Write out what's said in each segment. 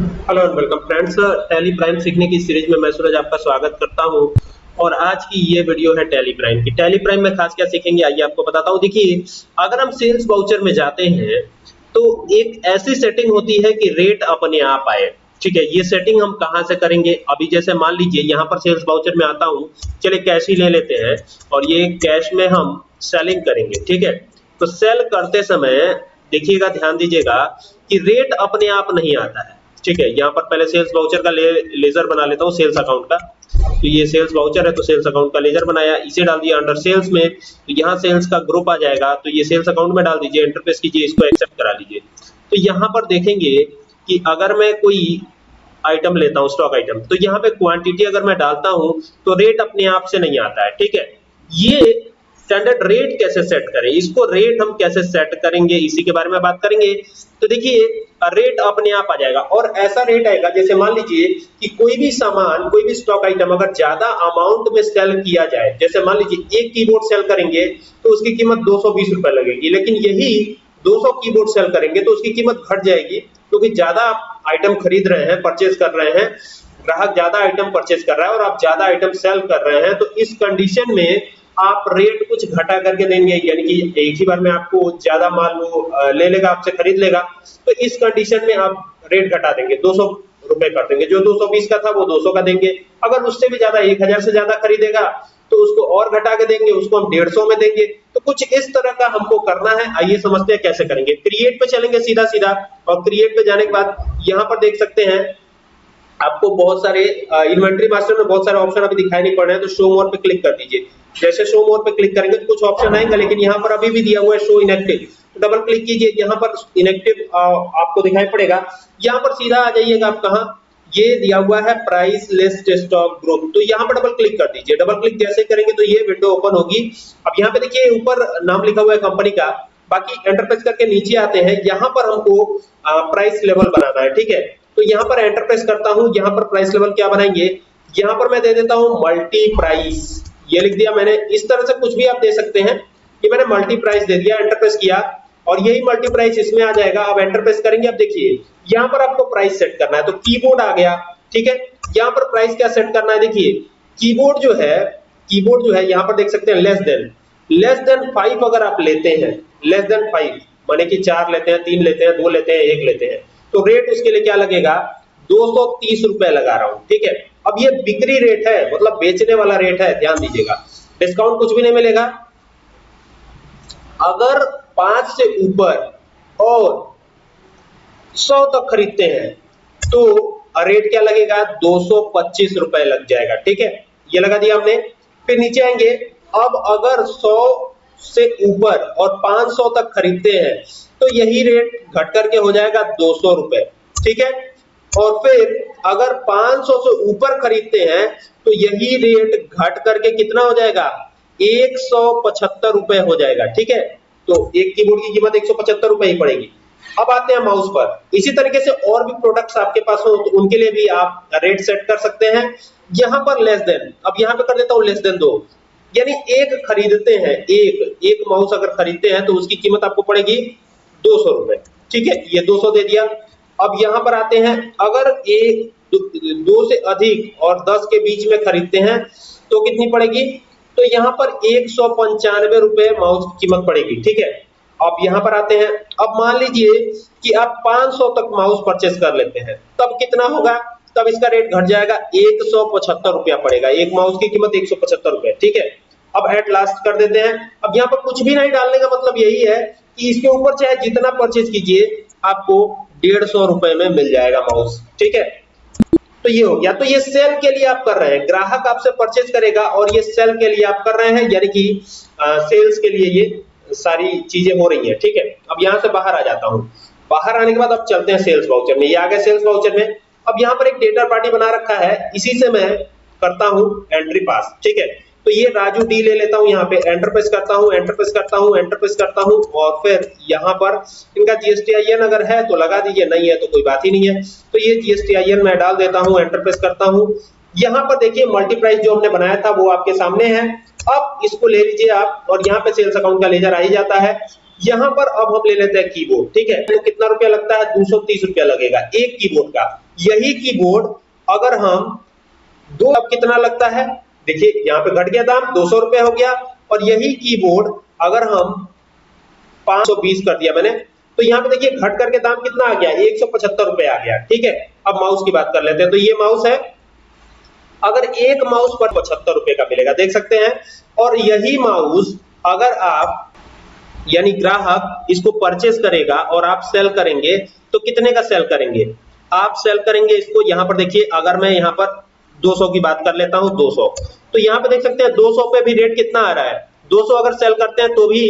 Hello and welcome friends Tally Prime सीखने की series में मैं सूरज आपका स्वागत करता हूँ। और आज की ये वीडियो है टैली प्राइम की। टैली प्राइम में खास क्या सीखेंगे, आइए आपको बताता हूँ। देखिए, अगर हम सेल्स वाउचर में जाते हैं तो एक ऐसी सेटिंग होती है कि रेट अपने आप आए। ठीक है, ये सेटिंग हम कहाँ से करेंगे? अभी जैसे मान लीजिए, यहाँ पर सेल्स वाउचर में आता हूँ। चलिए कैश ही ले लेते हैं। और ये कैश में हम सेलिंग करेंगे। ठीक है? तो सेल करते समय देखिएगा, ध्यान दीजिएगा कि रेट अपने आप नहीं आता है। ठीक है यहाँ पर पहले सेल्स वाउचर का ले, लेजर बना लेता हूँ सेल्स अकाउंट का। तो ये सेल्स वाउचर है तो सेल्स अकाउंट का लेजर बनाया इसे डाल दिया अंडर सेल्स में तो यहाँ सेल्स का ग्रुप आ जाएगा तो ये सेल्स अकाउंट में डाल दीजिए इंटरफेस कीजिए इसको एक्सेप्ट करा लीजिए तो यहाँ पर देखेंगे कि अगर मैं कोई आइटम लेता हूँ स्टॉक आइटम तो यहाँ पे क्वांटिटी अगर मैं डालता हूँ तो रेट अपने आप से नहीं आता है ठीक है? ये स्टैंडर्ड रेट कैसे सेट करें? इसको रेट हम कैसे सेट करेंगे? इसी के बारे में बात करेंगे। तो देखिए रेट अपने आप आ जाएगा। और ऐसा रेट आएगा, जैसे मान लीजिए कि कोई भी सामान, कोई भी स्टॉक आइटम अगर ज़्यादा अमाउंट में सेल किया जाए, जैसे मान लीजिए एक कीबोर्ड सेल करेंगे तो उसकी कीमत दो सौ बीस रुपए लगेगी। लेकिन यही 200 कीबोर्ड सेल करेंगे तो उसकी कीमत घट जाएगी, क्योंकि तो ज़्यादा आइटम खरीद रहे हैं परचेज कर रहे हैं, ग्राहक ज़्यादा आइटम परचेज कर रहा है और आप ज़्यादा आइटम सेल कर रहे हैं तो इस कंडीशन में आप रेट कुछ घटा करके देंगे, यानी कि एक ही बार में आपको ज़्यादा माल वो ले लेगा, आपसे खरीद लेगा तो इस कंडीशन में आप रेट घटा देंगे, दो सौ रुपए कर देंगे। जो 220 का था, वो 200 का देंगे। अगर उससे भी ज़्यादा, एक हज़ार से ज़्यादा खरीदेगा तो उसको और घटा के देंगे, उसको हम डेढ़ सौ में देंगे। तो कुछ इस तरह का हमको करना है, आइए समझते हैं कैसे करेंगे। क्रिएट पे चलेंगे सीधा सीधा और क्रिएट पे जाने के बाद यहाँ पर देख सकते हैं, आपको बहुत सारे इन्वेंट्री मास्टर में बहुत सारे ऑप्शन अभी दिखाई नहीं पड़ रहे हैं तो शो मोर पे क्लिक कर दीजिए। जैसे शो मोर पे क्लिक करेंगे तो कुछ ऑप्शन आएँगे, लेकिन यहाँ पर अभी भी दिया हुआ है शो इनएक्टिव तो डबल क्लिक कीजिए, यहाँ पर इनएक्टिव आपको दिखाई पड़ेगा. यहाँ पर सीधा आ जाइएगा आप कहा? ये दिया हुआ है प्राइस लिस्ट स्टॉक ग्रुप तो यहाँ पर डबल क्लिक कर दीजिए. डबल क्लिक जैसे करेंगे तो ये विंडो ओपन होगी. अब यहाँ पे देखिए, ऊपर नाम लिखा हुआ है कंपनी का. बाकी एंटरप्राइज करके नीचे आते हैं. यहाँ पर हमको प्राइस लेवल बनाना है, ठीक है? तो यहाँ पर एंटर प्रेस करता हूँ. यहाँ पर प्राइस लेवल क्या बनाएँगे? यहाँ पर मैं दे देता हूँ मल्टी प्राइस ये लिख दिया मैंने। इस तरह से कुछ भी आप दे सकते हैं कि मैंने मल्टी प्राइस दे दिया एंटर प्रेस किया, और यही मल्टी प्राइस इसमें आ जाएगा। अब एंटर प्रेस करेंगे, अब देखिए, यहाँ पर आपको प्राइस सेट करना है। तो कीबोर्ड आ गया, ठीक है? यहाँ पर प्राइस क्या सेट करना है? देखिए कीबोर्ड जो है कीबोर्ड जो है, यहाँ पर देख सकते हैं less than less than five अगर आप लेते हैं लेस देन फाइव माने कि चार लेते हैं, तीन लेते हैं, दो लेते हैं, एक लेते हैं तो रेट उसके लिए क्या लगेगा? दो सौ तीस रुपए लगा रहा हूँ, ठीक है? अब ये बिक्री रेट है मतलब बेचने वाला रेट है, ध्यान दीजिएगा। डिस्काउंट कुछ भी नहीं मिलेगा। अगर पाँच से ऊपर और सौ तक खरीदते हैं तो रेट क्या लगेगा? दो सौ पच्चीस रुपए लग जाएगा, ठीक है? ये लगा दिया हमने। फिर नीचे आएँगे। अब अगर सौ से ऊपर और 500 तक खरीदते हैं तो यही रेट घट करके हो जाएगा दो सौ रुपए, ठीक है? और फिर अगर 500 से ऊपर खरीदते हैं तो यही रेट घट करके कितना हो जाएगा? एक सौ पचहत्तर रुपए हो जाएगा, ठीक है? तो एक कीबोर्ड की कीमत एक सौ पचहत्तर रुपए ही पड़ेगी। अब आते हैं माउस पर। इसी तरीके से और भी प्रोडक्ट्स आपके पास हो तो उनके लिए भी आप रेट सेट कर सकते हैं। यहाँ पर लेस देन अब यहाँ पे कर देता हूँ लेस देन दो। यानी एक खरीदते हैं, एक एक माउस अगर खरीदते हैं तो उसकी कीमत आपको पड़ेगी दो सौ रुपए। ठीक है? ये दो सौ दे दिया। अब यहाँ पर आते हैं, अगर एक दो से अधिक और दस के बीच में खरीदते हैं तो कितनी पड़ेगी? तो यहाँ पर एक सौ पंचानवे रुपए माउस की कीमत पड़ेगी, ठीक है? अब यहाँ पर आते हैं, अब मान लीजिए कि आप 500 तक माउस परचेस कर लेते हैं, तब कितना होगा? तब इसका रेट घट जाएगा, एक सौ पचहत्तर रुपया पड़ेगा, एक माउस की कीमत एक सौ पचहत्तर रुपया ठीक है? अब एट लास्ट कर देते हैं, अब यहाँ पर कुछ भी नहीं डालने का मतलब यही है कि इसके ऊपर चाहे जितना परचेज कीजिए, आपको डेढ़ सौ रुपए में मिल जाएगा माउस ठीक है? तो ये हो गया। तो ये सेल के लिए आप कर रहे हैं। ग्राहक आपसे परचेज करेगा और ये सेल के लिए आप कर रहे हैं, यानी कि सेल्स के लिए ये सारी चीज़ें हो रही है, ठीक है? अब यहाँ से बाहर आ जाता हूँ। बाहर आने के बाद अब चलते हैं सेल्स वाउचर में। ये आ गए सेल्स वाउचर में। अब यहाँ पर एक डेटा पार्टी बना रखा है। इसी से मैं करता हूँ एंट्री पास ठीक है? तो ये राजू डी ले लेता हूँ, यहाँ पे एंटर प्रेस करता हूँ एंटर प्रेस करता हूँ एंटर प्रेस करता हूँ, और फिर यहाँ पर इनका जीएसटीआईएन अगर है तो लगा दीजिए, नहीं है तो कोई बात ही नहीं है। तो ये जीएसटीआईएन मैं डाल देता हूँ एंटर प्रेस करता हूँ। यहाँ पर देखिए मल्टीप्राइस जो हमने बनाया था वो आपके सामने है। अब इसको ले लीजिए आप, और यहाँ पे सेल्स अकाउंट का लेजर आ ही जाता है। यहाँ पर अब हम ले लेते हैं कीबोर्ड ठीक है? तो कितना रुपया लगता है? दो सौ तीस रुपया लगेगा, एक कीबोर्ड का। यही कीबोर्ड अगर हम, दो, अब कितना लगता है? देखिए, यहाँ पे घट गया दाम, दो सौ रुपए हो गया, और यही कीबोर्ड अगर हम 520 कर दिया मैंने तो यहाँ पे देखिए, घट करके दाम कितना आ गया? एक सौ पचहत्तर रुपए आ गया, ठीक है? अब माउस की बात कर लेते हैं तो ये माउस है। अगर एक माउस पर पचहत्तर रुपए का मिलेगा, देख सकते हैं, और यही माउस अगर आप, यानी ग्राहक इसको परचेस करेगा और आप सेल करेंगे तो कितने का सेल करेंगे? आप सेल करेंगे इसको, यहाँ पर देखिए, अगर मैं यहाँ पर 200 की बात कर लेता हूँ 200 तो यहाँ पे देख सकते हैं 200 पे भी रेट कितना आ रहा है? 200 अगर सेल करते हैं तो भी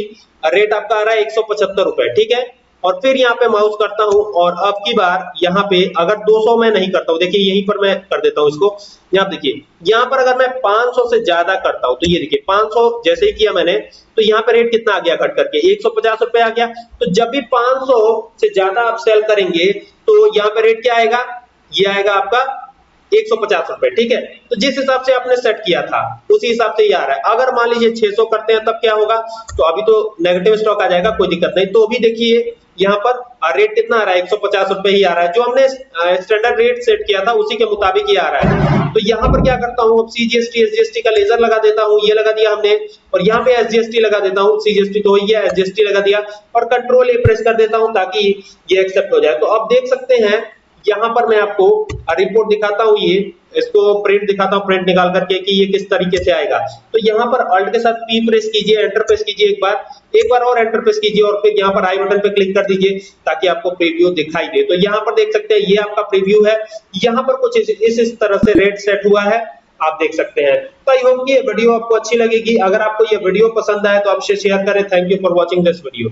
रेट आपका आ रहा है एक रुपए, ठीक है? और फिर यहाँ पे माउस करता हूँ, और अब की बार यहाँ पे अगर 200 में नहीं करता हूँ, देखिए यहीं पर मैं कर देता हूँ इसको। यहाँ देखिए, यहाँ पर अगर मैं 500 से ज़्यादा करता हूँ तो ये देखिए 500 जैसे ही किया मैंने तो यहाँ पे रेट कितना आ गया घट करके? एक रुपए आ गया। तो जब भी 500 से ज़्यादा आप सेल करेंगे तो यहाँ पे रेट क्या आएगा? ये आएगा आपका एक सौ पचास रुपए, ठीक है? तो जिस हिसाब से आपने सेट किया था, उसी हिसाब से ये आ रहा है। अगर मान लीजिए 600 करते हैं, तब क्या होगा? तो अभी तो नेगेटिव स्टॉक आ जाएगा, कोई दिक्कत नहीं। तो भी देखिए, यहाँ पर रेट कितना आ रहा है? एक सौ पचास रुपए ही आ रहा है। जो हमने स्टैंडर्ड रेट सेट किया था, उसी के मुताबिक ही आ रहा है। तो यहाँ पर क्या करता हूँ? सीजीएसटी एसजीएसटी का लेजर लगा देता हूँ, ये लगा दिया हमने, और यहाँ पे एसजीएसटी लगा देता हूँ सीजीएसटी तो ये एसजीएसटी लगा दिया, और कंट्रोल ए प्रेस कर देता हूँ, ताकि ये एक्सेप्ट हो जाए। तो अब देख सकते हैं यहाँ पर मैं आपको रिपोर्ट दिखाता हूँ ये इसको प्रिंट दिखाता हूँ प्रिंट निकाल करके कि ये किस तरीके से आएगा। तो यहाँ पर अल्ट के साथ पी प्रेस कीजिए एंटर प्रेस कीजिए एक बार एक बार और एंटर प्रेस कीजिए और फिर यहाँ पर आई बटन पे क्लिक कर दीजिए ताकि आपको प्रीव्यू दिखाई दे। तो यहाँ पर देख सकते हैं ये आपका प्रीव्यू है। यहाँ पर कुछ इस, इस, इस तरह से रेट सेट हुआ है आप देख सकते हैं। तो आई होप ये वीडियो आपको अच्छी लगेगी। अगर आपको ये वीडियो पसंद आए तो आपसे शेयर करें। Thank you for watching this video